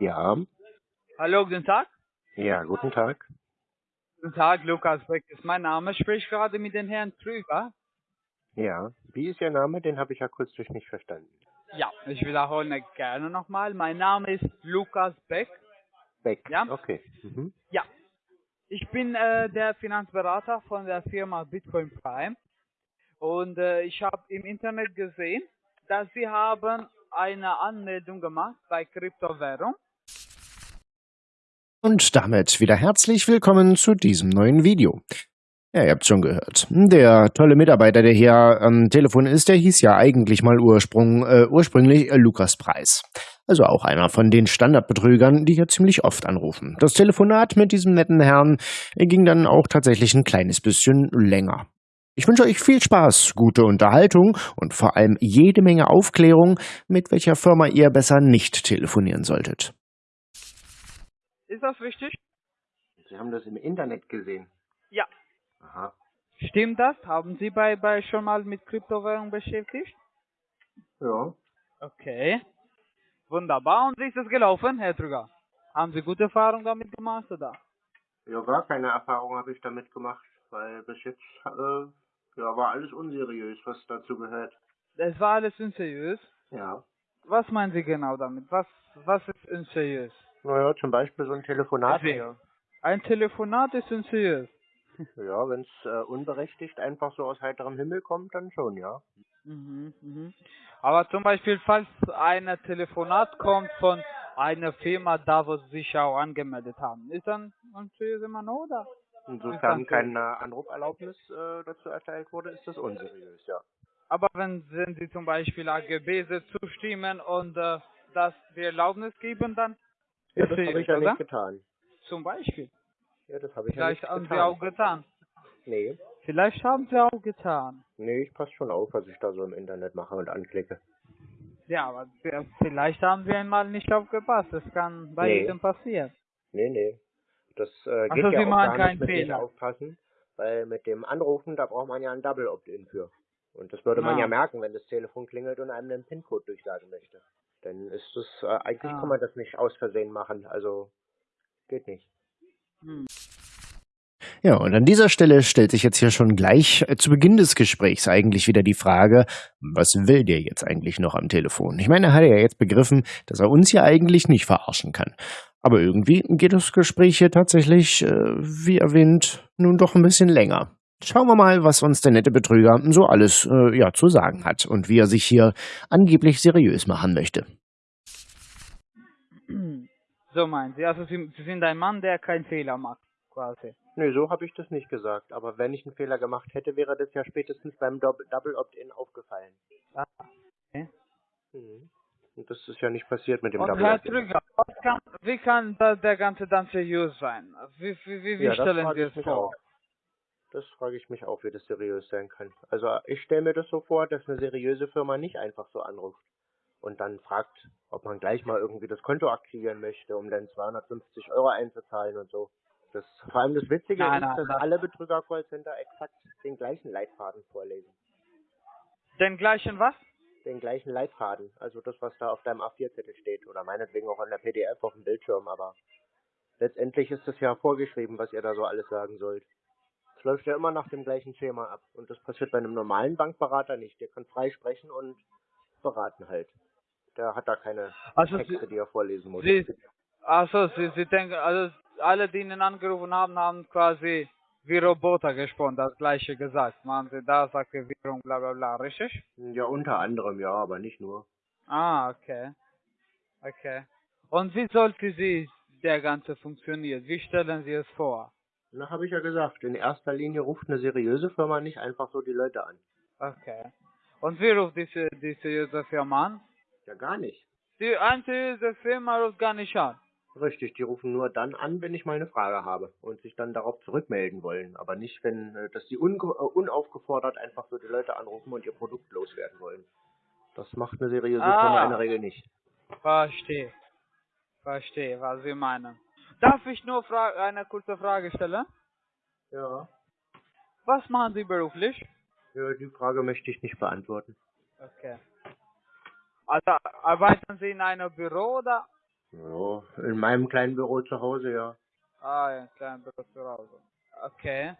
Ja, Hallo, guten Tag. ja, guten Tag. Guten Tag, Lukas Beck ist mein Name. Ich spreche gerade mit dem Herrn Trüger. Ja, wie ist Ihr Name? Den habe ich akustisch nicht verstanden. Ja, ich wiederhole gerne nochmal. Mein Name ist Lukas Beck. Beck. Ja. Okay. Mhm. Ja, ich bin äh, der Finanzberater von der Firma Bitcoin Prime und äh, ich habe im Internet gesehen, dass Sie haben eine Anmeldung gemacht bei Kryptowährung. Und damit wieder herzlich willkommen zu diesem neuen Video. Ja, ihr habt schon gehört. Der tolle Mitarbeiter, der hier am Telefon ist, der hieß ja eigentlich mal Ursprung, äh, ursprünglich Lukas Preis. Also auch einer von den Standardbetrügern, die hier ziemlich oft anrufen. Das Telefonat mit diesem netten Herrn äh, ging dann auch tatsächlich ein kleines bisschen länger. Ich wünsche euch viel Spaß, gute Unterhaltung und vor allem jede Menge Aufklärung, mit welcher Firma ihr besser nicht telefonieren solltet. Ist das richtig? Sie haben das im Internet gesehen. Ja. Aha. Stimmt das? Haben Sie bei, bei schon mal mit Kryptowährung beschäftigt? Ja. Okay. Wunderbar. Und wie ist es gelaufen, Herr Trüger? Haben Sie gute Erfahrungen damit gemacht, oder? Ja, gar keine Erfahrung habe ich damit gemacht, weil bis jetzt äh, ja, war alles unseriös, was dazu gehört. Es war alles unseriös. Ja. Was meinen Sie genau damit? Was, was ist unseriös? Naja, zum Beispiel so ein Telefonat. Deswegen. Ein Telefonat ist unseriös. Ja, wenn es äh, unberechtigt einfach so aus heiterem Himmel kommt, dann schon, ja. Mhm, mhm. Aber zum Beispiel, falls ein Telefonat kommt von einer Firma, da wo Sie sich auch angemeldet haben, ist dann unseriös immer noch, oder? Insofern keine Anruferlaubnis äh, dazu erteilt wurde, ist das unseriös, ja. Aber wenn, wenn Sie zum Beispiel AGB zustimmen und äh, das die Erlaubnis geben, dann Ja, das habe ich ja oder? nicht getan. Zum Beispiel. Ja, das habe ich Vielleicht ja haben nicht Sie getan. auch getan. Nee. Vielleicht haben Sie auch getan. Nee, ich passe schon auf, was ich da so im Internet mache und anklicke. Ja, aber vielleicht haben Sie einmal nicht aufgepasst. Das kann bei Nee. jedem passieren. Nee, nee. Das äh, Ach geht so, ja Sie auch machen gar nicht mit Fehler. Aufpassen, weil mit dem Anrufen, da braucht man ja ein Double Opt-in für. Und das würde man Ah. ja merken, wenn das Telefon klingelt und einem den PIN-Code durchsagen möchte. Dann ist das, äh, eigentlich Ah. kann man das nicht aus Versehen machen, also geht nicht. Hm. Ja, und an dieser Stelle stellt sich jetzt hier schon gleich äh, zu Beginn des Gesprächs eigentlich wieder die Frage, was will der jetzt eigentlich noch am Telefon? Ich meine, er hat ja jetzt begriffen, dass er uns hier eigentlich nicht verarschen kann. Aber irgendwie geht das Gespräch hier tatsächlich, äh, wie erwähnt, nun doch ein bisschen länger. Schauen wir mal, was uns der nette Betrüger so alles äh, ja, zu sagen hat und wie er sich hier angeblich seriös machen möchte. So meinen Sie. Also Sie, Sie sind ein Mann, der keinen Fehler macht, quasi. Nee, so habe ich das nicht gesagt. Aber wenn ich einen Fehler gemacht hätte, wäre das ja spätestens beim Doub- Double Opt-in aufgefallen. Ah, okay. Mhm. Und das ist ja nicht passiert mit dem Und Double Herr Opt-in. Trüger, kann, wie kann da der ganze dann seriös sein? Wie, wie, wie, wie Ja, das stellen Sie es vor? auch. Das frage ich mich auch, wie das seriös sein kann. Also ich stelle mir das so vor, dass eine seriöse Firma nicht einfach so anruft und dann fragt, ob man gleich mal irgendwie das Konto aktivieren möchte, um dann 250 Euro einzuzahlen und so. Das, vor allem das Witzige Nein, ist, nein, dass das- alle Betrüger-Callcenter exakt den gleichen Leitfaden vorlesen. Den gleichen was? Den gleichen Leitfaden. Also das, was da auf deinem A4-Zettel steht oder meinetwegen auch in der PDF auf dem Bildschirm, aber letztendlich ist es ja vorgeschrieben, was ihr da so alles sagen sollt. Es läuft ja immer nach dem gleichen Schema ab. Und das passiert bei einem normalen Bankberater nicht. Der kann frei sprechen und beraten halt. Der hat da keine Also Texte, Sie, die er vorlesen muss. Sie, also Sie, Sie denken, also alle, die Ihnen angerufen haben, haben quasi wie Roboter gesprochen, das gleiche gesagt. Machen Sie das, Aktivierung, bla bla bla, richtig? Ja, unter anderem ja, aber nicht nur. Ah, okay. Okay. Und wie sollte sie der Ganze funktionieren? Wie stellen Sie es vor? Na, habe ich ja gesagt. In erster Linie ruft eine seriöse Firma nicht einfach so die Leute an. Okay. Und wie ruft diese, diese seriöse Firma an? Ja, gar nicht. Die unseriöse Firma ruft gar nicht an. Richtig, die rufen nur dann an, wenn ich mal eine Frage habe und sich dann darauf zurückmelden wollen. Aber nicht, wenn, äh, dass die unge äh, unaufgefordert einfach so die Leute anrufen und ihr Produkt loswerden wollen. Das macht eine seriöse Ah. Firma in der Regel nicht. Verstehe. Verstehe, was Sie meinen. Darf ich nur fra eine kurze Frage stellen? Ja. Was machen Sie beruflich? ja. Die Frage möchte ich nicht beantworten. Okay. Also arbeiten Sie in einem Büro oder? Ja, in meinem kleinen Büro zu Hause, ja. Ah, ja, klein Büro zu Hause. Okay.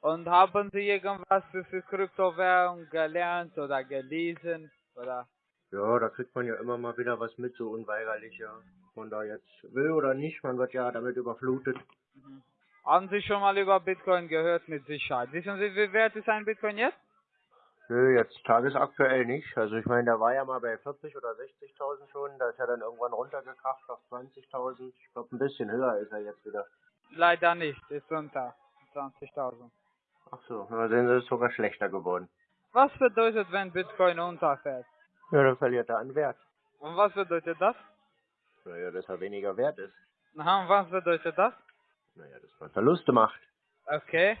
Und haben Sie irgendwas für, für Kryptowährung gelernt oder gelesen? Oder? Ja, da kriegt man ja immer mal wieder was mit, so unweigerlich, ja. Man da jetzt will oder nicht, man wird ja damit überflutet. Mhm. Haben Sie schon mal über Bitcoin gehört mit Sicherheit? Wissen Sie, wie wert ist ein Bitcoin jetzt? Nö, jetzt tagesaktuell nicht. Also ich meine, der war ja mal bei 40 oder 60.000 schon, da ist er dann irgendwann runtergekracht auf 20.000. Ich glaube, ein bisschen höher ist er jetzt wieder. Leider nicht, ist unter 20.000. Ach so, da sehen Sie, ist sogar schlechter geworden. Was bedeutet, wenn Bitcoin unterfällt? Ja, dann verliert er an Wert. Und was bedeutet das? Naja, dass er weniger wert ist. Aha, und was bedeutet das? Naja, dass man Verluste macht. Okay.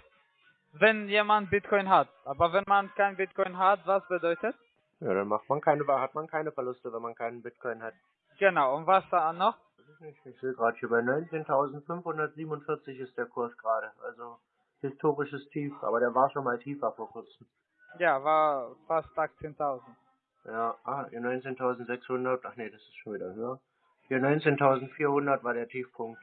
Wenn jemand Bitcoin hat, aber wenn man kein Bitcoin hat, was bedeutet? Ja, dann macht man keine, hat man keine Verluste, wenn man keinen Bitcoin hat. Genau, und was da noch? Ich sehe gerade hier bei 19.547 ist der Kurs gerade. Also historisches Tief, aber der war schon mal tiefer vor kurzem. Ja, war fast 18.000. Ja, ah, hier 19.600, ach nee, das ist schon wieder höher. Hier 19.400 war der Tiefpunkt.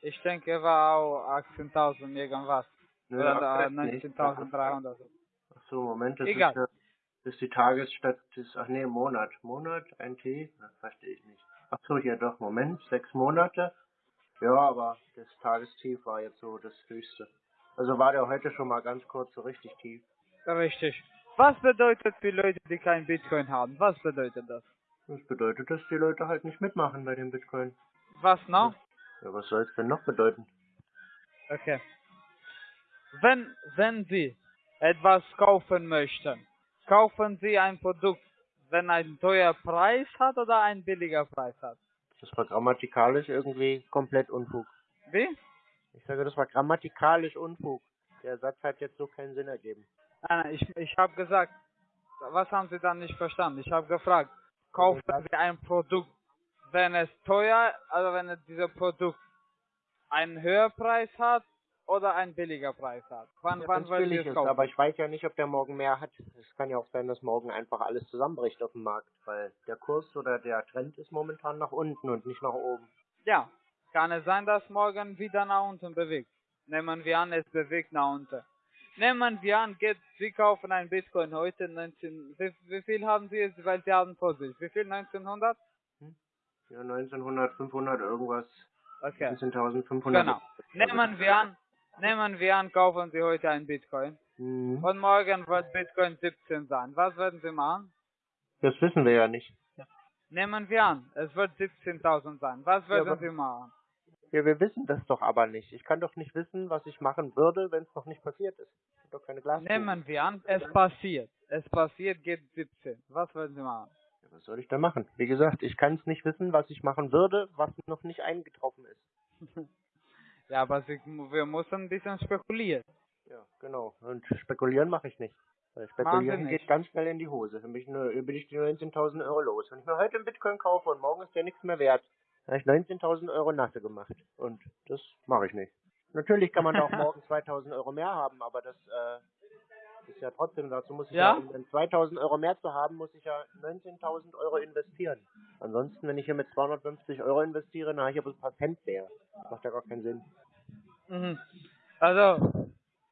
Ich denke, war auch 18.000 irgendwas. Nö, Oder aktuell nicht. 19.300. Ach so, Moment, das Egal. ist, äh, das ist die Tagesstat, das, ach nee, Monat. Monat, ein T? Das verstehe ich nicht. Ach so, hier doch, Moment, sechs Monate. Ja, aber das Tagestief war jetzt so das höchste. Also war der heute schon mal ganz kurz so richtig tief. Richtig. Was bedeutet für Leute, die kein Bitcoin haben? Was bedeutet das? Das bedeutet, dass die Leute halt nicht mitmachen bei dem Bitcoin. Was noch? Ja, was soll es denn noch bedeuten? Okay. Wenn, wenn Sie etwas kaufen möchten, kaufen Sie ein Produkt, wenn ein teuer Preis hat oder ein billiger Preis hat? Das war grammatikalisch irgendwie komplett Unfug. Wie? Ich sage, das war grammatikalisch Unfug. Der Satz hat jetzt so keinen Sinn ergeben. Nein, nein, ich, ich habe gesagt, was haben Sie dann nicht verstanden? Ich habe gefragt, kaufen Sie ein Produkt, wenn es teuer, also wenn es dieser Produkt einen höheren Preis hat oder einen billiger Preis hat? Wann, Ja, wann wollen Sie es ist, kaufen? aber ich weiß ja nicht, ob der morgen mehr hat. Es kann ja auch sein, dass morgen einfach alles zusammenbricht auf dem Markt, weil der Kurs oder der Trend ist momentan nach unten und nicht nach oben. Ja, kann es sein, dass morgen wieder nach unten bewegt. Nehmen wir an, es bewegt nach unten. Nehmen wir an, geht, Sie kaufen ein Bitcoin heute 19, wie, wie viel haben Sie jetzt, weil Sie haben vor sich? Wie viel? 1900? Ja, 1900, 500 irgendwas. Okay. 19.500. Genau. Nehmen wir an, nehmen wir an, kaufen Sie heute ein Bitcoin. Mhm. Und morgen wird Bitcoin 17 sein. Was werden Sie machen? Das wissen wir ja nicht. Nehmen wir an, es wird 17.000 sein. Was werden aber- Sie machen? Ja, wir wissen das doch aber nicht. Ich kann doch nicht wissen, was ich machen würde, wenn es noch nicht passiert ist. Ich hab doch keine Glaskugel. Nehmen wir an, es passiert. Es passiert, geht 17. Was werden Sie machen? Ja, was soll ich da machen? Wie gesagt, ich kann es nicht wissen, was ich machen würde, was noch nicht eingetroffen ist. Ja, aber Sie, wir müssen ein bisschen spekulieren. Ja, genau. Und spekulieren mache ich nicht. Weil spekulieren geht ganz schnell in die Hose. Dann bin ich, nur, bin ich die 19.000 Euro los. Wenn ich mir heute einen Bitcoin kaufe und morgen ist der nichts mehr wert, dann habe ich 19.000 Euro nasse gemacht. Und das mache ich nicht. Natürlich kann man da auch morgen 2.000 Euro mehr haben, aber das äh, ist ja trotzdem, dazu muss ich ja, Ja? um dann 2.000 Euro mehr zu haben, muss ich ja 19.000 Euro investieren. Ansonsten, wenn ich hier mit 250 Euro investiere, dann habe ich aber ein paar Cent mehr. Das macht ja gar keinen Sinn. Mhm. Also,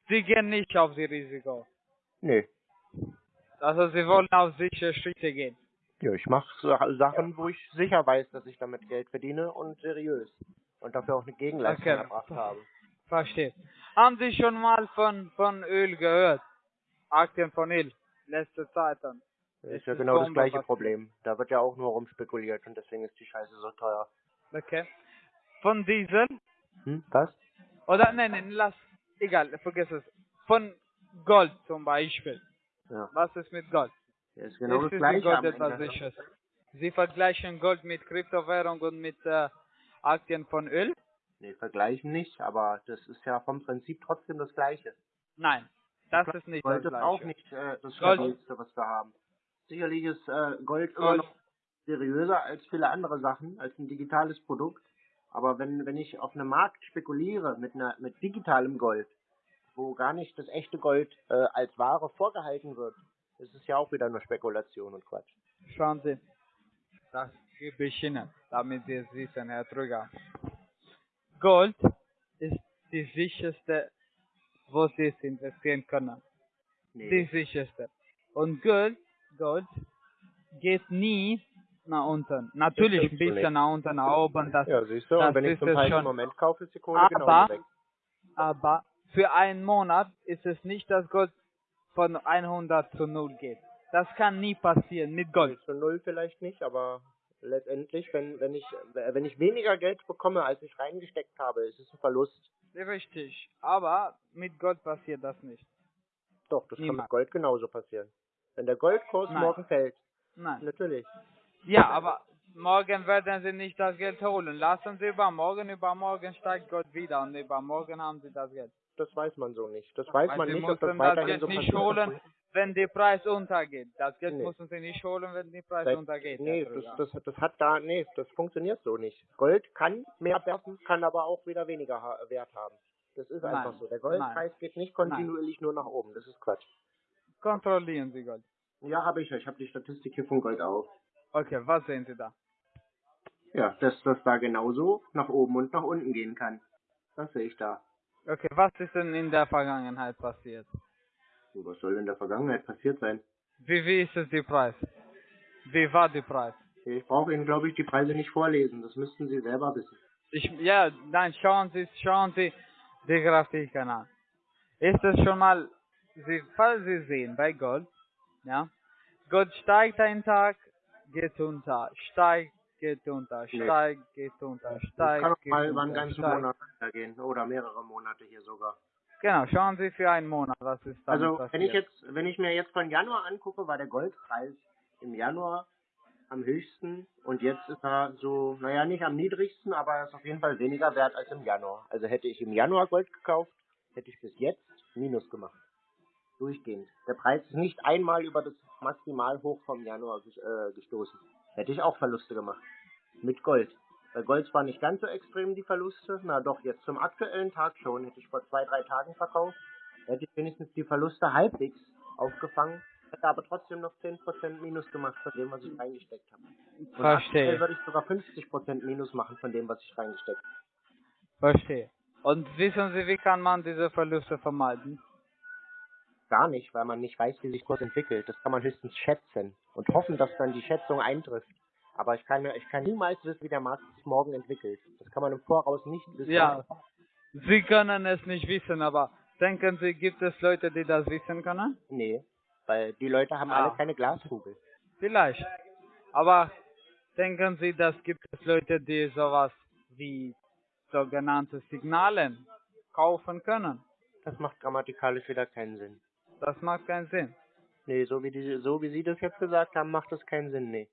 Sie gehen nicht auf die Risiko. Nee. Also, Sie wollen auf sichere Schritte gehen. Ja, ich mache Sachen, wo ich sicher weiß, dass ich damit Geld verdiene und seriös. Und dafür auch eine Gegenleistung Okay. erbracht habe. Verstehe. Haben Sie schon mal von, von Öl gehört? Aktien von Öl. Letzte Zeit dann. Das Es ist ja ist genau das gleiche Problem. Da wird ja auch nur rumspekuliert und deswegen ist die Scheiße so teuer. Okay. Von Diesel? Hm? Was? Oder, nein, nein, lass, egal, vergiss es. Von Gold zum Beispiel. Ja. Was ist mit Gold? Das ist genau das es gleiche Gold etwas. Sicheres? Sie vergleichen Gold mit Kryptowährung und mit äh, Aktien von Öl? Nee, vergleichen nicht, aber das ist ja vom Prinzip trotzdem das gleiche. Nein, das ist nicht Gold das ist auch gleiche. nicht äh, das Gold- stabilste, was wir haben. Sicherlich ist äh, Gold immer Gold. noch seriöser als viele andere Sachen, als ein digitales Produkt. Aber wenn, wenn ich auf einem Markt spekuliere mit einer, mit digitalem Gold, wo gar nicht das echte Gold äh, als Ware vorgehalten wird, ist es ja auch wieder nur Spekulation und Quatsch. Schauen Sie. Das gebe ich Ihnen, damit Sie es wissen, Herr Trüger. Gold ist die sicherste, wo Sie es investieren können. Die Nee. sicherste. Und Gold, Gold geht nie nach unten. Natürlich ein bisschen nicht. nach unten, nach oben, das, Ja, siehst du, das und wenn ich ist zum falschen schon. Moment kaufe, ist die Kohle Aber- genauso weg. aber für einen Monat ist es nicht, dass Gold von 100 zu 0 geht. Das kann nie passieren mit Gold. Zu null vielleicht nicht, aber letztendlich, wenn, wenn ich wenn ich weniger Geld bekomme, als ich reingesteckt habe, ist es ein Verlust. Richtig. Aber mit Gold passiert das nicht. Doch, das kann Niemals. mit Gold genauso passieren. Wenn der Goldkurs Nein. morgen fällt, Nein. natürlich. Ja, aber morgen werden Sie nicht das Geld holen. Lassen Sie übermorgen, übermorgen steigt Gold wieder und übermorgen haben Sie das Geld. Das weiß man so nicht. Das weiß Weil man nicht, ob das müssen das weiterhin Geld so nicht holen, wenn der Preis untergeht. Das Geld Nee. müssen Sie nicht holen, wenn der Preis Seit- untergeht. Nee, das, das, das hat da, nee, das funktioniert so nicht. Gold kann mehr werfen, kann aber auch wieder weniger ha Wert haben. Das ist Nein. einfach so. Der Goldpreis geht nicht kontinuierlich nur nach oben. Das ist Quatsch. Kontrollieren Sie Gold. Ja, habe ich ja. Ich habe die Statistik hier von Gold auf. Okay, was sehen Sie da? Ja, dass das da genauso nach oben und nach unten gehen kann. Das sehe ich da. Okay, was ist denn in der Vergangenheit passiert? Was soll in der Vergangenheit passiert sein? Wie, wie ist es der Preis? Wie war der Preis? Ich brauche Ihnen, glaube ich, die Preise nicht vorlesen. Das müssten Sie selber wissen. Ich, ja, nein, schauen Sie, schauen Sie die Grafiken an. Ist es schon mal, Sie, falls Sie sehen, bei Gold, ja, Gold steigt einen Tag, geht unter, steigt, geht unter, Nee. steigt, geht unter, Das steigt, kann auch mal über einen ganzen steigt. Monat gehen. Oder mehrere Monate hier sogar. Genau, schauen Sie für einen Monat, was ist Also, passiert. wenn ich jetzt, wenn ich mir jetzt von Januar angucke, war der Goldpreis im Januar am höchsten und jetzt ist er so, naja, nicht am niedrigsten, aber er ist auf jeden Fall weniger wert als im Januar. Also hätte ich im Januar Gold gekauft, hätte ich bis jetzt Minus gemacht. Durchgehend. Der Preis ist nicht einmal über das Maximalhoch vom Januar äh, gestoßen. Hätte ich auch Verluste gemacht. Mit Gold. Bei Gold zwar nicht ganz so extrem die Verluste, na doch, jetzt zum aktuellen Tag schon. Hätte ich vor zwei, drei Tagen verkauft, hätte ich wenigstens die Verluste halbwegs aufgefangen, hätte aber trotzdem noch 10% Minus gemacht von dem, was ich reingesteckt habe. Und Verstehe, würde ich sogar 50% Minus machen von dem, was ich reingesteckt habe. verstehe. Und wissen Sie, wie kann man diese Verluste vermeiden? Gar nicht, weil man nicht weiß, wie sich Kurs entwickelt. Das kann man höchstens schätzen und hoffen, dass dann die Schätzung eintrifft. Aber ich kann, ich kann niemals wissen, wie der Markt sich morgen entwickelt. Das kann man im Voraus nicht wissen. Ja, Sie können es nicht wissen, aber denken Sie, gibt es Leute, die das wissen können? Nee, weil die Leute haben Ah. alle keine Glaskugel. Vielleicht. Aber denken Sie, dass gibt es Leute, die sowas wie sogenannte Signalen kaufen können? Das macht grammatikalisch wieder keinen Sinn. Das macht keinen Sinn. Nee, so wie, die, so wie Sie das jetzt gesagt haben, macht das keinen Sinn, nee.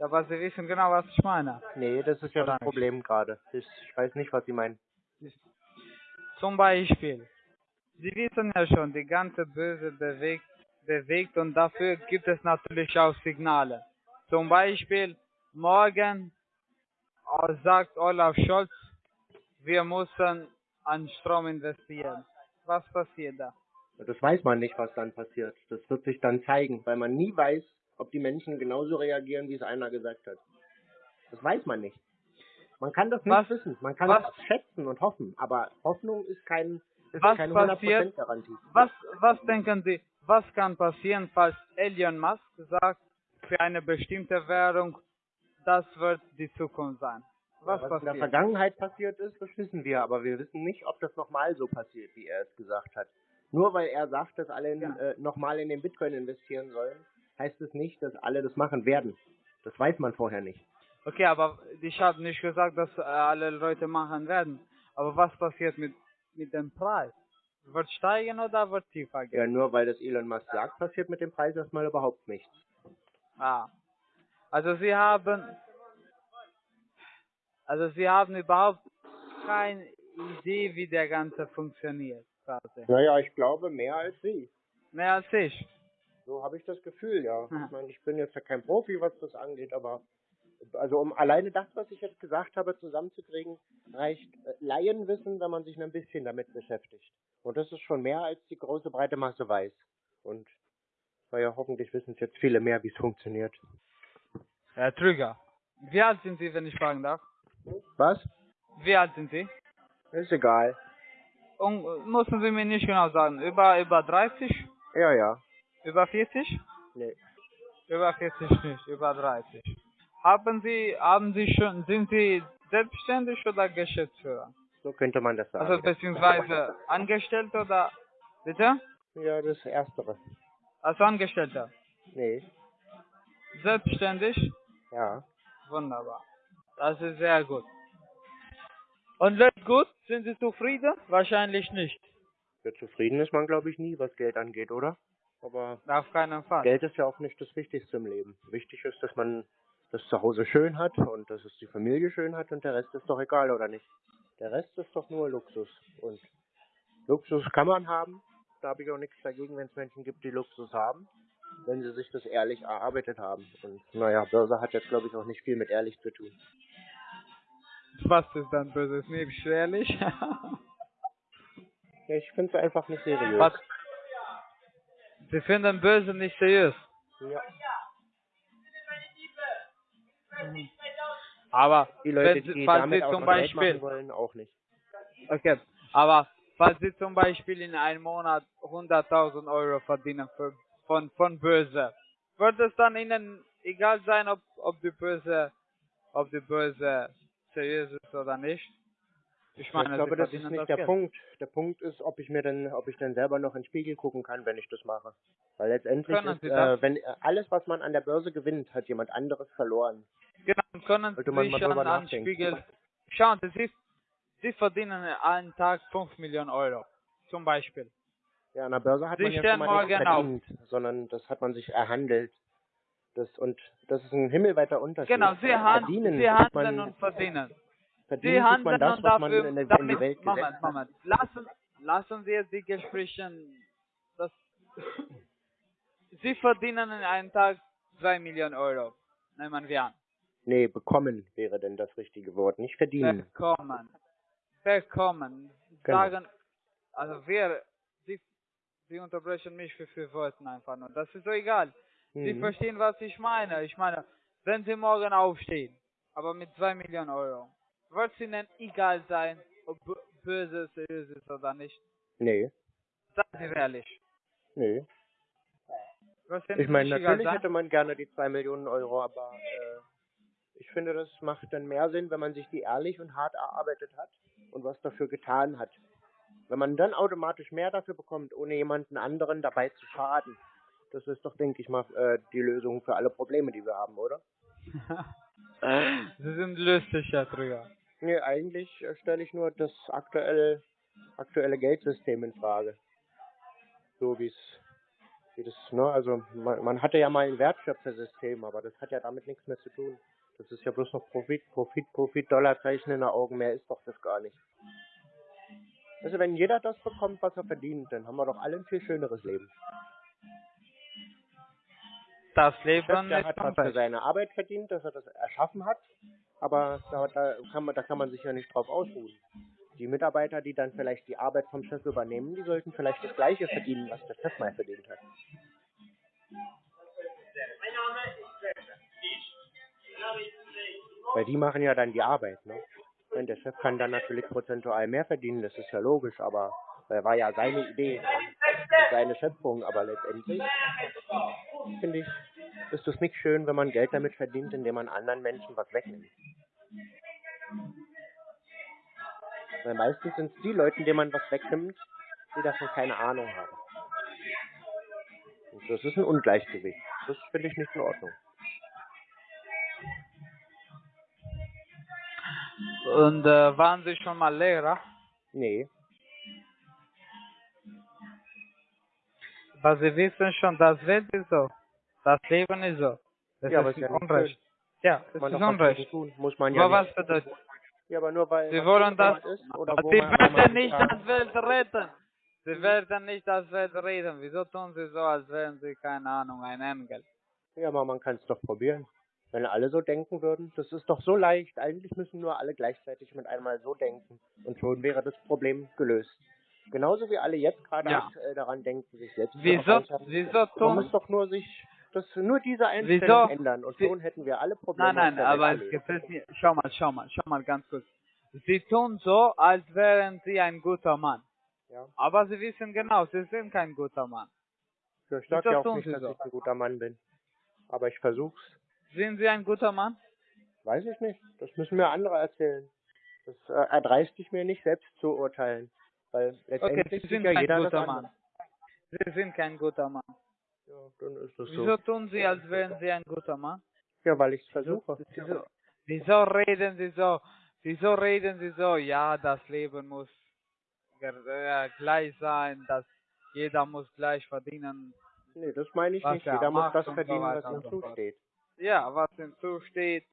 Aber Sie wissen genau, was ich meine. Nee, das ist ja Oder das nicht? Problem gerade. Ich, ich weiß nicht, was Sie meinen. Zum Beispiel, Sie wissen ja schon, die ganze Böse bewegt, bewegt und dafür gibt es natürlich auch Signale. Zum Beispiel, morgen äh, sagt Olaf Scholz, wir müssen an Strom investieren. Was passiert da? Das weiß man nicht, was dann passiert. Das wird sich dann zeigen, weil man nie weiß, ob die Menschen genauso reagieren, wie es einer gesagt hat. Das weiß man nicht. Man kann das nicht Was- wissen. Man kann was- das schätzen und hoffen, aber Hoffnung ist, kein, ist Was keine passiert- 100% Garantie. Was, was denken Sie, was kann passieren, falls Elon Musk sagt, für eine bestimmte Währung, das wird die Zukunft sein? Was, Was in der? Vergangenheit passiert ist, das wissen wir, aber wir wissen nicht, ob das nochmal so passiert, wie er es gesagt hat. Nur weil er sagt, dass alle Ja. äh, nochmal in den Bitcoin investieren sollen, heißt es nicht, dass alle das machen werden. Das weiß man vorher nicht. Okay, aber ich habe nicht gesagt, dass äh, alle Leute machen werden. Aber was passiert mit, mit dem Preis? Wird steigen oder wird tiefer gehen? Ja, nur weil das Elon Musk sagt, passiert mit dem Preis erstmal überhaupt nichts. Ah. Also Sie haben, also Sie haben überhaupt keine Idee, wie der Ganze funktioniert, quasi. Naja, ich glaube mehr als Sie. Mehr als ich. So habe ich das Gefühl, ja. Ja. Ich meine, ich bin jetzt ja kein Profi, was das angeht, aber also um alleine das, was ich jetzt gesagt habe, zusammenzukriegen, reicht äh, Laienwissen, wenn man sich ein bisschen damit beschäftigt. Und das ist schon mehr, als die große breite Masse weiß. Und naja, hoffentlich wissen es jetzt viele mehr, wie es funktioniert. Herr Trüger, wie alt sind Sie, wenn ich fragen darf? Was? Wie alt sind Sie? Ist egal. Und äh, müssen Sie mir nicht genau sagen, über, über 30? Ja, ja. Über 40? Nee. Über 40 nicht, über 30. Haben Sie, haben Sie schon, sind Sie selbstständig oder Geschäftsführer? So könnte man das sagen. Also beziehungsweise angestellt oder, bitte? ja, das Erstere. Als Angestellter. Nee. Selbstständig? Ja. Wunderbar. Das ist sehr gut. Und läuft gut? Sind Sie zufrieden? Wahrscheinlich nicht. Ja, zufrieden ist man, glaube ich, nie, was Geld angeht, oder? Aber Auf keinen Fall. Geld ist ja auch nicht das Wichtigste im Leben. Wichtig ist, dass man das Zuhause schön hat und dass es die Familie schön hat und der Rest ist doch egal, oder nicht? Der Rest ist doch nur Luxus. Und Luxus kann man haben. Da habe ich auch nichts dagegen, wenn es Menschen gibt, die Luxus haben, wenn sie sich das ehrlich erarbeitet haben. Und naja, Börse hat jetzt, glaube ich, auch nicht viel mit ehrlich zu tun. Was ist dann böses? Nicht ehrlich? Ja, ich finde es einfach nicht seriös. Was? Sie finden böse nicht seriös. Ja. Aber Die Leute, wenn die falls damit Sie zum Beispiel, wollen, auch nicht. okay, aber falls Sie zum Beispiel in einem Monat 100.000 Euro verdienen für, von, von Börse, wird es dann Ihnen egal sein, ob, ob die Börse, ob die Börse seriös ist oder nicht? Ich meine, ich glaube, das ist nicht das der Geld. Punkt. Der Punkt ist, ob ich mir denn, ob ich denn selber noch in den Spiegel gucken kann, wenn ich das mache. Weil letztendlich Können ist, äh, wenn äh, alles, was man an der Börse gewinnt, hat jemand anderes verloren. Genau, können Sollte man Sie mal schon drüber an nachdenken. Spiegel. Schauen Sie, Sie, Sie verdienen einen Tag 5 Millionen Euro. Zum Beispiel. Ja, an der Börse hat Sie man ja schon mal auf. verdient, sondern das hat man sich erhandelt. Das und das ist ein himmelweiter Unterschied. Genau, Sie, han verdienen, Sie handeln man, und verdienen. verdienen Sie handeln man das, und was man in, der, in die Welt gesetzt Moment, hat. Moment. Lassen, lassen Sie jetzt die Gespräche, das, Sie verdienen in einem Tag 2 Millionen Euro. Nehmen wir an. Nee, bekommen wäre denn das richtige Wort, nicht verdienen. Bekommen. Bekommen. Genau. Sagen, also wir, Sie, Sie unterbrechen mich für vier Worte einfach nur. Das ist so egal. Sie Mhm. verstehen, was ich meine. Ich meine, wenn Sie morgen aufstehen, aber mit 2 Millionen Euro, wird es Ihnen egal sein, ob böse seriös ist oder nicht. Nee, Sagen Sie ehrlich. nee. Ich meine, natürlich hätte man gerne die 2 Millionen Euro, aber äh, ich finde, das macht dann mehr Sinn, wenn man sich die ehrlich und hart erarbeitet hat und was dafür getan hat. Wenn man dann automatisch mehr dafür bekommt, ohne jemanden anderen dabei zu schaden, das ist doch, denke ich mal, äh, die Lösung für alle Probleme, die wir haben, oder? Sie sind lustig, Herr Trüger. Nee, eigentlich äh, stelle ich nur das aktuelle, aktuelle Geldsystem in Frage. So wie es, wie das, ne, also man, man hatte ja mal ein Wertschöpfersystem, aber das hat ja damit nichts mehr zu tun. Das ist ja bloß noch Profit, Profit, Profit, Dollarzeichen in den Augen, mehr ist doch das gar nicht. Also wenn jeder das bekommt, was er verdient, dann haben wir doch alle ein viel schöneres Leben. Das Chef, Leben der ist hat was für seine Arbeit verdient, dass er das erschaffen hat, aber da, da, kann man, da kann man sich ja nicht drauf ausruhen. Die Mitarbeiter, die dann vielleicht die Arbeit vom Chef übernehmen, die sollten vielleicht das gleiche verdienen, was der Chef mal verdient hat. Weil die machen ja dann die Arbeit, ne? Und der Chef kann dann natürlich prozentual mehr verdienen, das ist ja logisch, aber das war ja seine Idee, seine Schöpfung, aber letztendlich finde ich, ist es nicht schön, wenn man Geld damit verdient, indem man anderen Menschen was wegnimmt. Weil meistens sind es die Leute, denen man was wegnimmt, die davon keine Ahnung haben. Und das ist ein Ungleichgewicht. Das finde ich nicht in Ordnung. Und äh, waren Sie schon mal Lehrer? Nee. Aber Sie wissen schon, das Welt ist so. Das Leben ist so. Das Ja, aber ist ist ja nicht Unrecht. Ja, das ist Unrecht. tun. Muss man ja Aber was bedeutet Ja, aber nur weil Sie wollen das, ist oder aber Sie werden nicht da- das Welt retten. Sie werden nicht das Welt retten. Wieso tun Sie so, als wären Sie, keine Ahnung, ein Engel? Ja, aber man kann es doch probieren. Wenn alle so denken würden, das ist doch so leicht. Eigentlich müssen nur alle gleichzeitig mit einmal so denken. Und schon wäre das Problem gelöst. Genauso wie alle jetzt gerade Ja. aktuell daran denken, sich selbst zu Wieso, wieso Man muss doch nur sich das nur diese Einstellung Wieso? ändern und schon hätten wir alle Probleme Nein, nein, aber es gefällt mir. Schau mal, schau mal, schau mal ganz kurz. Sie tun so, als wären sie ein guter Mann. Ja. Aber sie wissen genau, sie sind kein guter Mann. Ich sag Wieso ja auch nicht, dass so? ich ein guter Mann bin. Aber ich versuch's. Sind sie ein guter Mann? Weiß ich nicht. Das müssen mir andere erzählen. Das äh, erdreist ich mir nicht selbst zu urteilen. Weil Okay, letztendlich sie sieht sind ja kein guter. Mann. Sie sind kein guter Mann. Ja, dann ist das Wieso so. tun sie, als wären sie ein guter Mann? Ja, weil ich es versuche. Wieso, wieso reden sie so? Wieso reden sie so? Ja, das Leben muss äh, gleich sein, dass jeder muss gleich verdienen. Nee, das meine ich nicht. er Jeder muss das verdienen, was ihm zusteht. Ja, was ihm zusteht,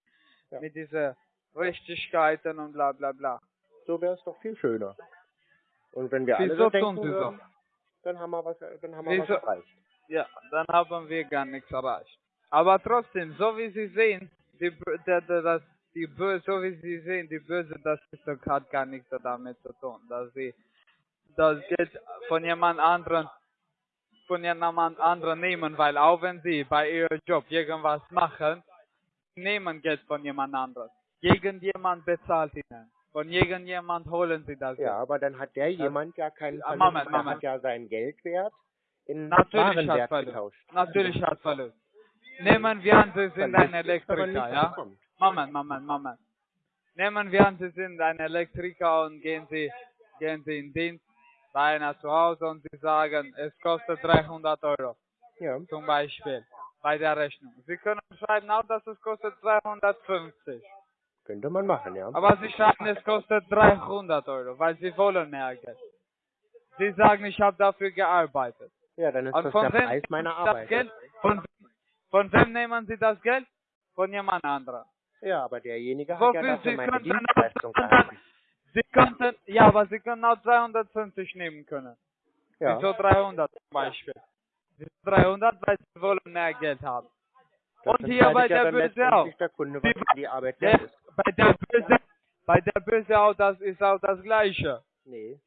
Ja. mit diesen Richtigkeiten und bla bla bla. So wäre es doch viel schöner. Und wenn wir alle Wieso so tun denken sie so? würden, dann haben wir was, dann haben wir Wieso- was erreicht. Ja, dann haben wir gar nichts erreicht. Aber trotzdem, so wie Sie sehen, die, der, das, die Böse, so wie Sie sehen, die Böse, das ist doch- hat gar nichts damit zu tun, dass sie das Geld von jemand anderen von jemand anderen nehmen, weil auch wenn sie bei ihrem Job irgendwas machen, nehmen Geld von jemand anderem. Irgendjemand bezahlt ihnen. Von irgendjemand holen sie das Ja, aber dann hat der jemand ja keinen Verlust. Moment, Moment. hat ja seinen Geldwert in Natürlich hat Warenwert getauscht. Natürlich hat Verlust. Nehmen wir an, Sie sind ein Elektriker, ja? Moment, Moment, Moment. Nehmen wir an, Sie sind ein Elektriker und gehen Sie, gehen Sie in Dienst bei einer zu Hause und Sie sagen, es kostet 300 Euro, Ja, zum Beispiel, bei der Rechnung. Sie können schreiben auch, dass es kostet 250. könnte man machen, ja. Aber Sie schreiben, es kostet 300 Euro, weil Sie wollen mehr Geld. Sie sagen, ich habe dafür gearbeitet. Ja, dann ist Und das von der Preis meiner Arbeit. Das Geld? Von, von wem nehmen Sie das Geld? Von jemand anderem. Ja, aber derjenige hat Wofür ja dafür Sie meine Dienstleistung auch gehalten. Sie könnten, ja, aber Sie können auch 250 nehmen können. Ja, Wieso 300 zum Beispiel? Wieso 300, weil Sie wollen mehr Geld haben. das und hier bei ja der Böse auch. der Kunde, die Arbeit Der, bei der Böse, bei der Böse auch, das ist auch das Gleiche. Nee.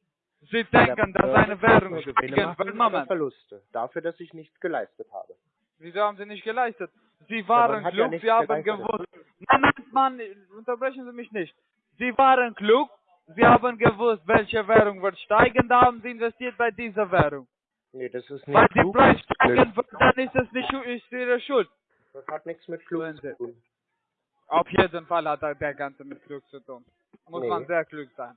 Sie denken, dass eine Währung steigen wird. Moment, Verluste. Dafür, dass ich nichts geleistet habe. wieso haben Sie nicht geleistet? Sie waren ja klug, nichts Sie haben gewusst. Nein, nein, Mann, unterbrechen Sie mich nicht. Sie waren klug, Sie haben gewusst, welche Währung wird steigen, da haben Sie investiert bei dieser Währung. Nee, das ist Weil nicht die klug. Preis das ist steigen wird, dann ist es nicht ist Ihre Schuld. Das hat nichts mit klug Wenn zu tun. Auf jeden Fall hat er der Ganze mit Glück zu tun. Muss Nee. man sehr klug sein.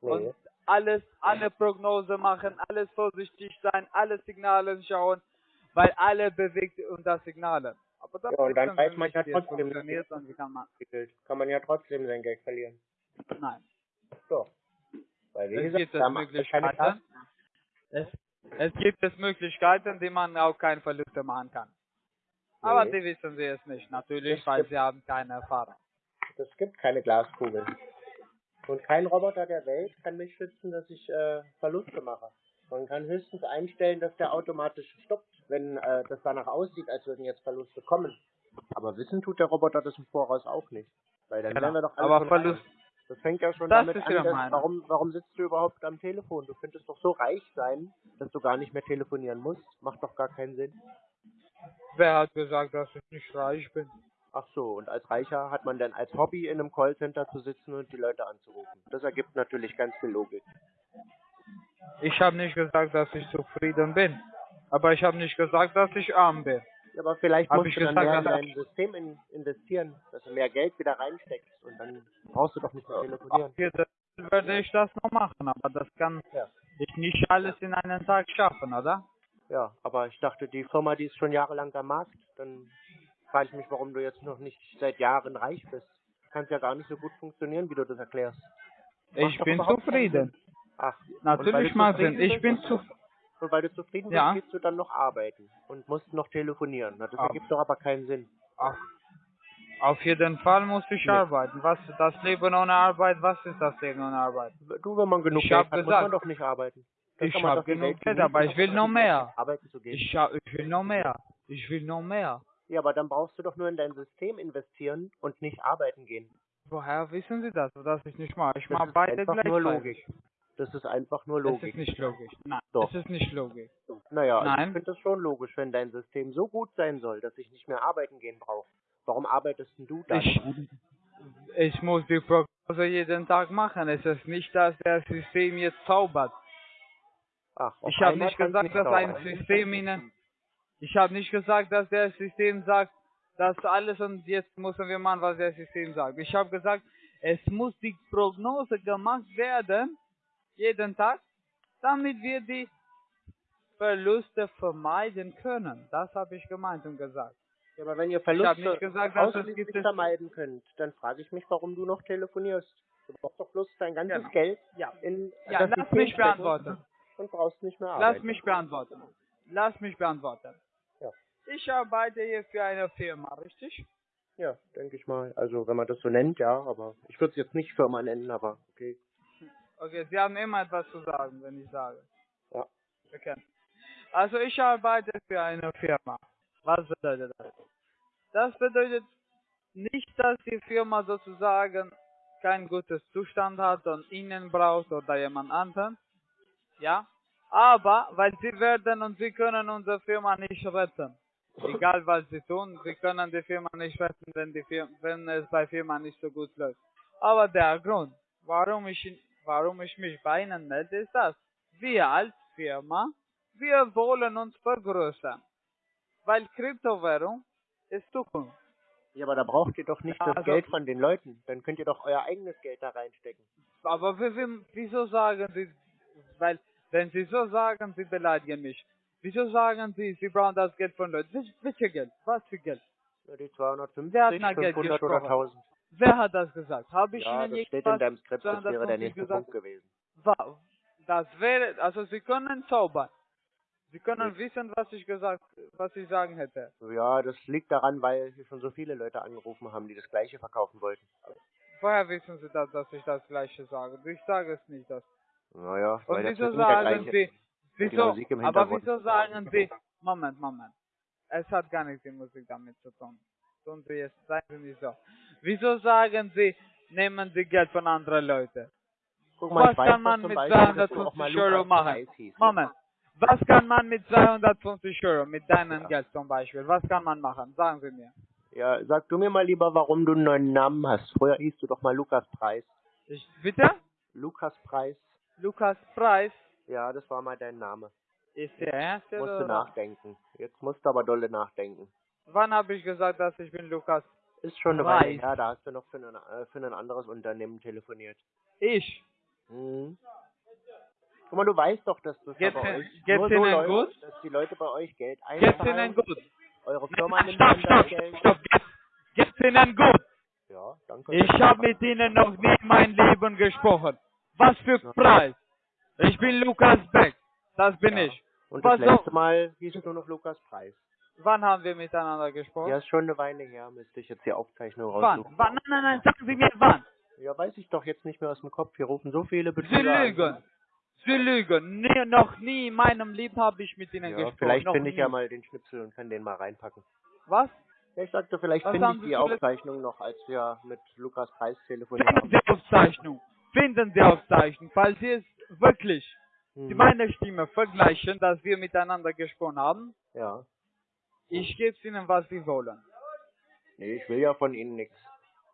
Nee. Und alles, alle Prognose machen, alles vorsichtig sein, alle Signale schauen, weil alle bewegt unter Signale. Aber das Ja, und dann weiß man ja trotzdem, kann man. Kann man ja trotzdem sein Geld verlieren. Nein. So. Weil wie Es gesagt, gibt es Möglichkeiten. Es, es gibt es Möglichkeiten, die man auch keine Verluste machen kann. Aber Nee. die wissen sie es nicht, natürlich, Es weil sie haben keine Erfahrung. Es gibt keine Glaskugel. Und kein Roboter der Welt kann mich schützen, dass ich äh, Verluste mache. Man kann höchstens einstellen, dass der automatisch stoppt, wenn äh, das danach aussieht, als würden jetzt Verluste kommen. Aber wissen tut der Roboter das im Voraus auch nicht. Weil dann Genau. wären wir doch alle Aber Verlust. Das fängt ja schon Das damit an, dass, warum, warum sitzt du überhaupt am Telefon? Du könntest doch so reich sein, dass du gar nicht mehr telefonieren musst. Macht doch gar keinen Sinn. wer hat gesagt, dass ich nicht reich bin? Ach so, und als Reicher hat man dann als Hobby in einem Callcenter zu sitzen und die Leute anzurufen. Das ergibt natürlich ganz viel Logik. Ich habe nicht gesagt, dass ich zufrieden bin. Aber ich habe nicht gesagt, dass ich arm bin. Ja, aber vielleicht Hab musst ich du dann mehr in dein System in, investieren, dass du mehr Geld wieder reinsteckst und dann brauchst du doch nicht mehr telefonieren. Okay, dann werde ich das noch machen, aber das kann Ja. ich nicht alles in einem Tag schaffen, oder? Ja, aber ich dachte, die Firma, die ist schon jahrelang am Markt, dann frage ich mich, warum du jetzt noch nicht seit Jahren reich bist. Kann ja gar nicht so gut funktionieren, wie du das erklärst. Ich bin zufrieden. Ach, Natürlich, Martin, ich bin zufrieden. Und weil du zufrieden Ja. bist, gehst du dann noch arbeiten und musst noch telefonieren. Das Ah. ergibt doch aber keinen Sinn. Auf, auf jeden Fall muss ich Nee. arbeiten. Was ist das Leben ohne Arbeit? Was ist das Leben ohne Arbeit? Du, wenn man genug Ich Geld hat, muss gesagt, man doch nicht arbeiten. Dann ich kann man hab doch die genug Geld, aber ich will noch mehr. Arbeiten zu gehen. Ich, ich will noch mehr. Ich will noch mehr. Ja, aber dann brauchst du doch nur in dein System investieren und nicht arbeiten gehen. Woher wissen Sie das, dass ich nicht mache? Ich Das mache ist beide einfach nur gleichzeitig. Das ist einfach nur Das Logik. ist nicht logisch. Nein, Doch. das ist nicht logisch. Naja, also Nein. ich finde das schon logisch, wenn dein System so gut sein soll, dass ich nicht mehr arbeiten gehen brauche. Warum arbeitest denn du dann? Ich, ich muss die Prognose jeden Tag machen. Es ist nicht, dass das System jetzt zaubert. Ach, Ich habe nicht gesagt, dass ein dauern. System Ihnen. Ich habe nicht gesagt, dass das System sagt, dass alles und jetzt müssen wir machen, was das System sagt. Ich habe gesagt, es muss die Prognose gemacht werden, jeden Tag, damit wir die Verluste vermeiden können. Das habe ich gemeint und gesagt. Ja, aber wenn ihr Verluste gesagt, ausschließlich vermeiden könnt, dann frage ich mich, warum du noch telefonierst. Du brauchst doch bloß dein ganzes Genau. Geld Ja, in ja lass mich beantworten. und brauchst nicht mehr Lass arbeiten. mich beantworten. Lass mich beantworten. Ja. Ich arbeite hier für eine Firma, richtig? Ja, denke ich mal. Also wenn man das so nennt, ja, aber ich würde es jetzt nicht Firma nennen, aber okay. Okay, Sie haben immer etwas zu sagen, wenn ich sage. Ja. Okay. Also ich arbeite für eine Firma. Was bedeutet das? Das bedeutet nicht, dass die Firma sozusagen kein gutes Zustand hat und Ihnen braucht oder jemand anderen. Ja. Aber, weil Sie werden und Sie können unsere Firma nicht retten. Egal was Sie tun, Sie können die Firma nicht retten, wenn, die Firma, wenn es bei Firma nicht so gut läuft. Aber der Grund, warum ich, warum ich mich bei Ihnen melde, ist das. Wir als Firma, wir wollen uns vergrößern. Weil Kryptowährung ist Zukunft. Ja, aber da braucht ihr doch nicht Ja, das also- Geld von den Leuten. Dann könnt ihr doch euer eigenes Geld da reinstecken. Aber wie, wie, wieso sagen Sie, weil, wenn Sie so sagen, Sie beleidigen mich. Wieso sagen Sie, Sie brauchen das Geld von Leuten? Wel- Welches Geld? Was für Geld? Ja, die 250, Wer hat nach Geld 500 oder gesprochen? 1000. Wer hat das gesagt? Habe ich Ja, Ihnen das steht in deinem Skript, das wäre der 250 nächste gesagt? Punkt gewesen. Das wäre, also Sie können zaubern. Sie können wissen, was ich gesagt, was ich sagen hätte. Ja, das liegt daran, weil hier schon so viele Leute angerufen haben, die das gleiche verkaufen wollten. Woher wissen Sie das, dass ich das Gleiche sage? Ich sage es nicht. Das. Naja, Und weil wieso der sagen gleiche. Sie, wieso, aber wieso sagen Sie, Moment, Moment. Es hat gar nichts die Musik damit zu tun. Tun Sie jetzt, seien Sie nicht so. Wieso sagen Sie, nehmen Sie Geld von anderen Leuten? Guck mal, Was kann man mit Beispiel, dass du auch mal 250 Euro machen? Moment. Was kann man mit 250 Euro, mit deinem Ja. Geld zum Beispiel, was kann man machen? Sagen Sie mir. Ja, sag du mir mal lieber, warum du einen neuen Namen hast. Früher hieß du doch mal Lukas Preis. Ich, bitte? Lukas Preis. Lukas Preis Ja, das war mal dein Name. ist der erste Musst du nachdenken. Jetzt musst du aber dolle nachdenken. Wann habe ich gesagt, dass ich bin Lukas? Ist schon eine Weile her, da hast du noch für ein, äh, für ein anderes Unternehmen telefoniert. Ich. Mhm. Guck mal, du weißt doch, dass das Geht's bei Ihnen- euch geht's nur so läuft, gut? dass die Leute bei euch Geld Geht's Ihnen einzahlen. gut? Eure Firma nimmt Stopp, stopp, Geld. stopp. Geht's, geht's Ihnen gut? Ja, danke. Ich habe mit Ihnen noch nie mein Leben gesprochen. Was für Preis? Ich bin Lukas Beck. Das bin Ja. ich. Und Was das letzte Mal hieß du noch Lukas Preis. Wann haben wir miteinander gesprochen? Ja, ist schon eine Weile her, müsste ich jetzt die Aufzeichnung wann? raussuchen. Wann? Nein, nein, nein, sagen Sie mir wann. Ja, weiß ich doch jetzt nicht mehr aus dem Kopf. Hier rufen so viele Sie Betrüger an. lügen. Sie lügen. Nie, noch nie in meinem Leben habe ich mit Ihnen Ja, gesprochen. vielleicht finde ich ja mal den Schnipsel und kann den mal reinpacken. Was? Ja, ich sagte, vielleicht finde ich Sie die Aufzeichnung noch, als wir mit Lukas Preis telefoniert Finden haben. Sie Aufzeichnung. Finden Sie Aufzeichnung. Falls Sie es wirklich die meine Stimme vergleichen, dass wir miteinander gesprochen haben, Ja. Ich gebe Ihnen, was Sie wollen. Nee, ich will ja von Ihnen nichts.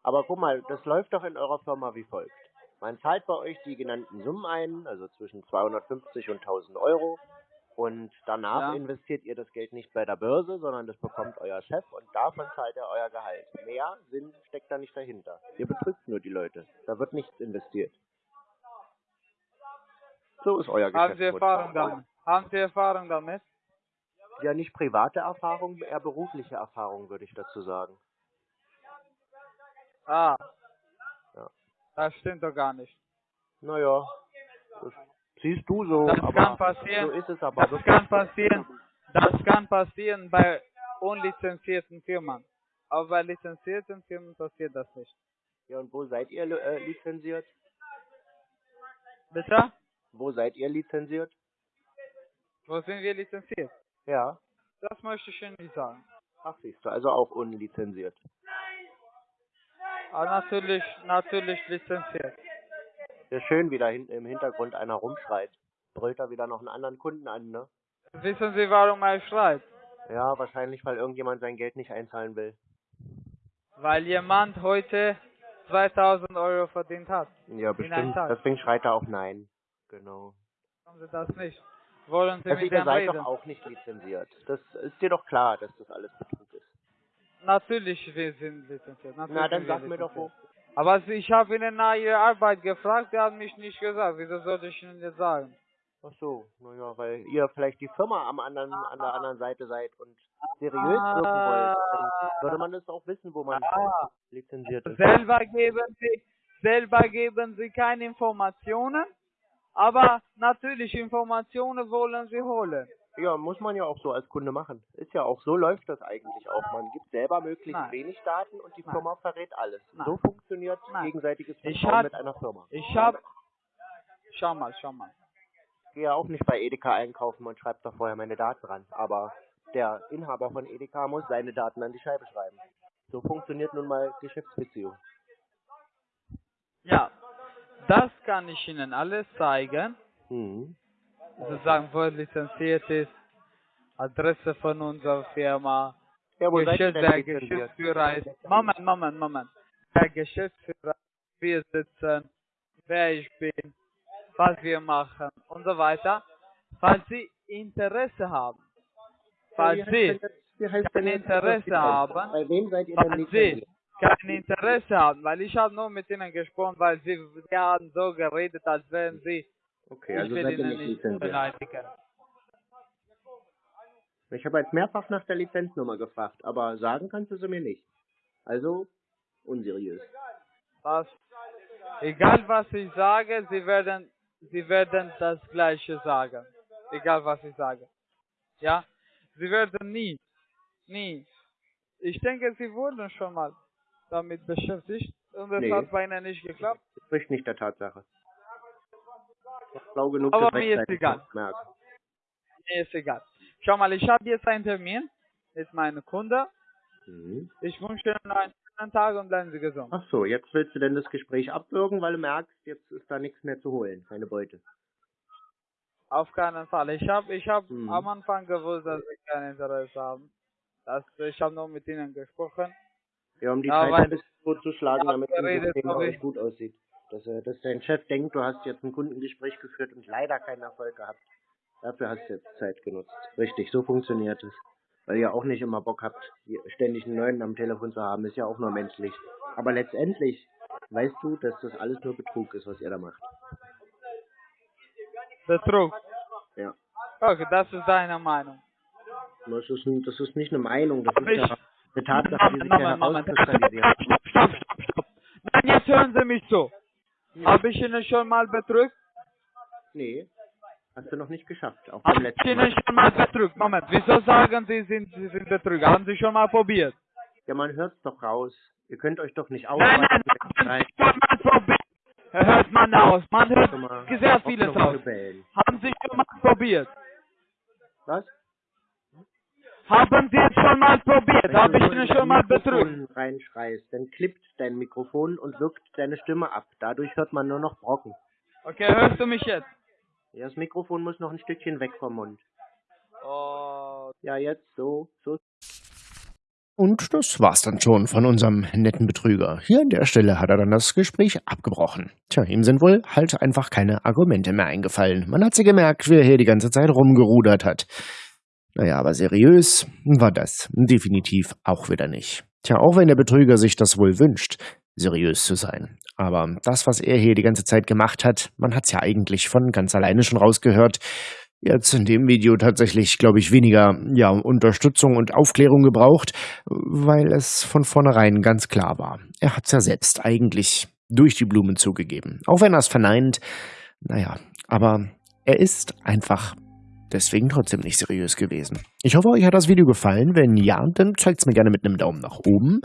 Aber guck mal, das läuft doch in eurer Firma wie folgt. Man zahlt bei euch die genannten Summen ein, also zwischen 250 und 1000 Euro. Und danach Ja. investiert ihr das Geld nicht bei der Börse, sondern das bekommt euer Chef und davon zahlt er euer Gehalt. Mehr Sinn steckt da nicht dahinter. Ihr betrügt nur die Leute. Da wird nichts investiert. So ist euer Haben Sie. Erfahrung damit? Haben Sie Erfahrung damit? Ja, nicht private Erfahrung, eher berufliche Erfahrung, würde ich dazu sagen. Ah. Ja. Das stimmt doch gar nicht. Naja, das siehst du so, Das aber kann passieren. so ist es aber Das kann passieren. Das kann passieren bei unlizenzierten Firmen. Aber bei lizenzierten Firmen passiert das nicht. Ja, und wo seid ihr äh, lizenziert? Bitte? Wo seid ihr lizenziert? Wo sind wir lizenziert? Ja. Das möchte ich Ihnen nicht sagen. Ach, siehst du, also auch unlizenziert. Aber natürlich, natürlich lizenziert. Ja, schön, wie da hinten im Hintergrund einer rumschreit. Brüllt da wieder noch einen anderen Kunden an, ne? Wissen Sie, warum er schreit? Ja, wahrscheinlich, weil irgendjemand sein Geld nicht einzahlen will. Weil jemand heute 2000 Euro verdient hat. Ja, bestimmt. Deswegen schreit er auch nein. Genau. Haben Sie das nicht? Wollen Sie Also mit dem seid reden? doch auch nicht lizenziert. Das ist dir doch klar, dass das alles Betrug ist. Natürlich, wir sind lizenziert. Natürlich Na, dann sag mir doch wo. Aber ich habe Ihnen nach Ihrer Arbeit gefragt, Sie haben mich nicht gesagt. Wieso sollte ich Ihnen jetzt sagen? Ach so, naja, weil ihr vielleicht die Firma am anderen, an der anderen Seite seid und seriös wirken wollt. Dann würde man das auch wissen, wo man lizenziert ist. selber geben Sie, selber geben Sie keine Informationen, aber natürlich Informationen wollen Sie holen. Ja, muss man ja auch so als Kunde machen. Ist ja auch, so läuft das eigentlich auch. Man gibt selber möglichst Nein. wenig Daten und die Nein. Firma verrät alles. Nein. So funktioniert gegenseitiges Vertrauen hab- mit einer Firma. Ich habe, schau mal, schau mal. Ich gehe ja auch nicht bei Edeka einkaufen und schreibe da vorher meine Daten ran. Aber der Inhaber von Edeka muss seine Daten an die Scheibe schreiben. So funktioniert nun mal Geschäftsbeziehung. Ja, das kann ich Ihnen alles zeigen. Mhm. Sozusagen, wo es lizenziert ist, Adresse von unserer Firma, Ja, Geschäft, der? Geschäftsführer ist. Moment, Moment, Moment. Der Geschäftsführer, wir sitzen, wer ich bin, was wir machen und so weiter. Falls Sie Interesse haben, falls Sie kein denn jetzt Interesse haben, Bei wem seid falls Sie? Kein Interesse haben, weil ich habe nur mit Ihnen gesprochen, weil Sie, Sie haben so geredet, als wären Sie, Okay, ich also will seid ihr Ihnen nicht beleidigen. Ich habe jetzt mehrfach nach der Lizenznummer gefragt, aber sagen kannst du sie mir nicht. Also unseriös. Das, egal was ich sage, Sie werden, Sie werden das Gleiche sagen. Egal was ich sage. Ja? Sie werden nie, nie. Ich denke, Sie wurden schon mal damit beschäftigt und es Nee. hat bei Ihnen nicht geklappt. Das spricht nicht der Tatsache. Schlau genug, Aber das mir ist egal. Mir ist egal. Schau mal, ich habe jetzt einen Termin mit meinem Kunde. Mhm. Ich wünsche Ihnen einen schönen Tag und bleiben Sie gesund. Ach so, jetzt willst du denn das Gespräch abwürgen, weil du merkst, jetzt ist da nichts mehr zu holen, keine Beute. Auf keinen Fall. Ich habe ich hab Mhm. am Anfang gewusst, dass Sie kein Interesse haben. Das, ich habe nur mit Ihnen gesprochen. Ja, um die Ja, Zeit ein bisschen totzuschlagen, Ja, damit es im geredet System ich. gut aussieht. Dass, äh, dass dein Chef denkt, du hast jetzt ein Kundengespräch geführt und leider keinen Erfolg gehabt. Dafür hast du jetzt Zeit genutzt. Richtig, so funktioniert es. Weil ihr auch nicht immer Bock habt, ständig einen neuen am Telefon zu haben, ist ja auch nur menschlich. Aber letztendlich weißt du, dass das alles nur Betrug ist, was ihr da macht. Betrug. Ja. Okay, das ist deine Meinung. Das ist, das ist nicht eine Meinung, das ist Ich- ja eine Tatsache, die sich ja herauskristallisiert. Stopp, stopp, stopp, stopp. Nein, jetzt hören Sie mich zu. Habe ich Ihnen schon mal betrügt? Nee, hast du noch nicht geschafft. Auch Habe ich Ihnen schon mal betrügt? Moment, wieso sagen Sie, sind, Sie sind Betrüger? Haben Sie schon mal probiert? Ja, man hört's doch raus. Ihr könnt euch doch nicht Nein, nein, Sie schon mal probiert? Hört man aus. Man hört sehr vieles aus. Haben Sie schon mal probiert? Was? Haben Sie es schon mal probiert? Wenn Habe du ich in schon mal betrügt? Mikrofon reinschreist, dann klippt dein Mikrofon und wirkt deine Stimme ab. Dadurch hört man nur noch Brocken. Okay, hörst du mich jetzt? Ja, das Mikrofon muss noch ein Stückchen weg vom Mund. Oh, Ja, jetzt so, so. Und das war's dann schon von unserem netten Betrüger. Hier an der Stelle hat er dann das Gespräch abgebrochen. Tja, ihm sind wohl halt einfach keine Argumente mehr eingefallen. Man hat sie gemerkt, wie er hier die ganze Zeit rumgerudert hat. Naja, aber seriös war das definitiv auch wieder nicht. Tja, auch wenn der Betrüger sich das wohl wünscht, seriös zu sein. Aber das, was er hier die ganze Zeit gemacht hat, man hat's ja eigentlich von ganz alleine schon rausgehört, jetzt in dem Video tatsächlich, glaube ich, weniger ja, Unterstützung und Aufklärung gebraucht, weil es von vornherein ganz klar war. Er hat's ja selbst eigentlich durch die Blumen zugegeben. Auch wenn er es verneint, naja, aber er ist einfach deswegen trotzdem nicht seriös gewesen. Ich hoffe, euch hat das Video gefallen. Wenn ja, dann zeigt's mir gerne mit einem Daumen nach oben.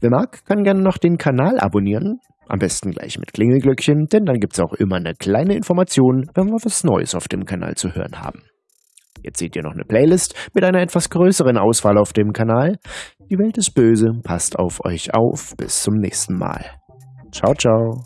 Wer mag, kann gerne noch den Kanal abonnieren. Am besten gleich mit Klingelglöckchen, denn dann gibt's auch immer eine kleine Information, wenn wir was Neues auf dem Kanal zu hören haben. Jetzt seht ihr noch eine Playlist mit einer etwas größeren Auswahl auf dem Kanal. Die Welt ist böse, passt auf euch auf. Bis zum nächsten Mal. Ciao, ciao.